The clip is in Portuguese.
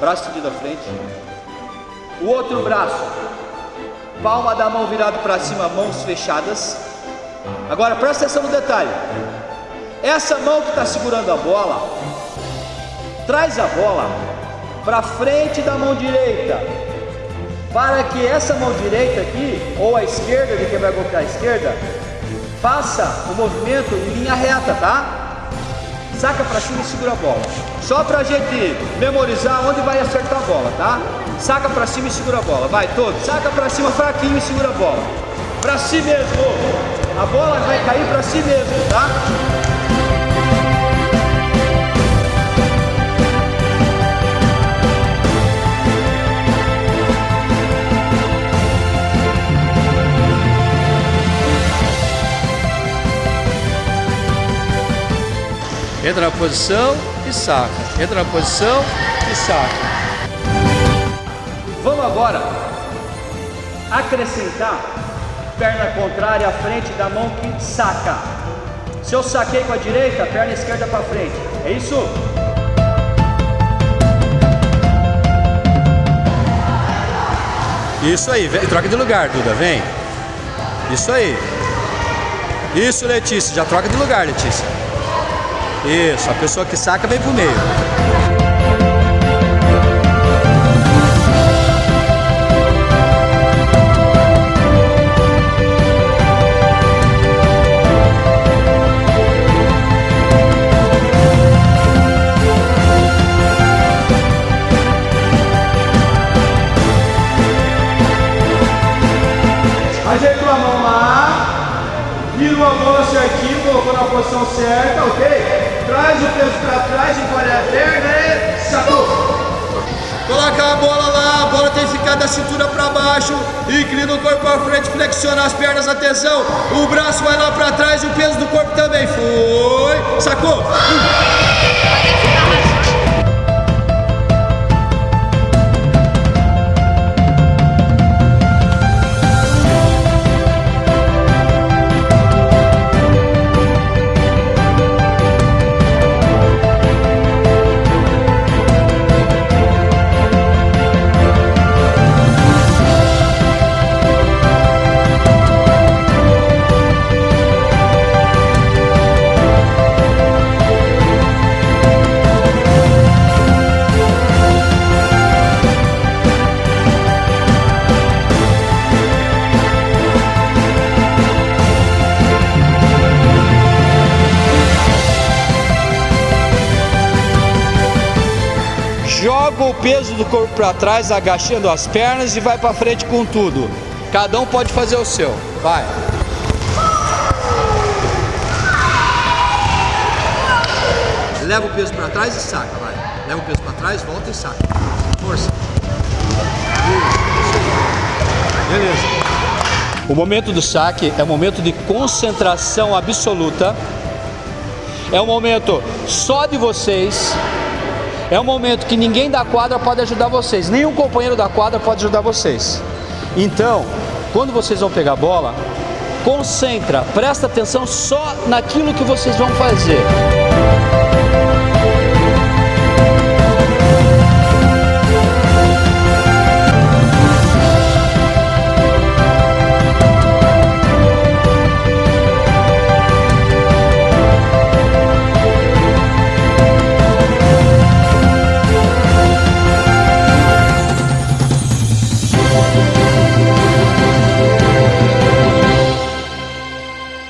braço estendido à frente. O outro braço, palma da mão virado para cima, mãos fechadas. Agora presta atenção no detalhe. Essa mão que está segurando a bola, traz a bola para frente da mão direita, para que essa mão direita aqui, ou a esquerda de quem vai golpear a esquerda, faça o movimento em linha reta, tá? Saca para cima e segura a bola. Só para a gente memorizar onde vai acertar a bola, tá? Saca para cima e segura a bola. Vai, todo. Saca para cima fraquinho e segura a bola. Para si mesmo. A bola vai cair para si mesmo, tá? Entra na posição e saca. Entra na posição e saca. Vamos agora acrescentar perna contrária à frente da mão que saca. Se eu saquei com a direita, perna esquerda para frente. É isso? Isso aí, vem, troca de lugar, Duda, vem. Isso aí. Isso, Letícia, já troca de lugar, Letícia. Isso, a pessoa que saca vem pro meio. Ajeitou a mão lá, virou a mão certinho, colocou na posição certa, ok? Traz o peso para trás, encolhe a perna e sacou. Coloca a bola lá, a bola tem que ficar da cintura para baixo, inclina o corpo para frente, flexiona as pernas, atenção, o braço vai lá para trás e o peso do corpo também, foi, sacou? Joga o peso do corpo para trás, agachando as pernas e vai para frente com tudo. Cada um pode fazer o seu. Vai. Leva o peso para trás e saca, vai. Leva o peso para trás, volta e saca. Força. Beleza. O momento do saque é um momento de concentração absoluta. É um momento só de vocês. É um momento que ninguém da quadra pode ajudar vocês, nenhum companheiro da quadra pode ajudar vocês. Então, quando vocês vão pegar a bola, concentra, presta atenção só naquilo que vocês vão fazer.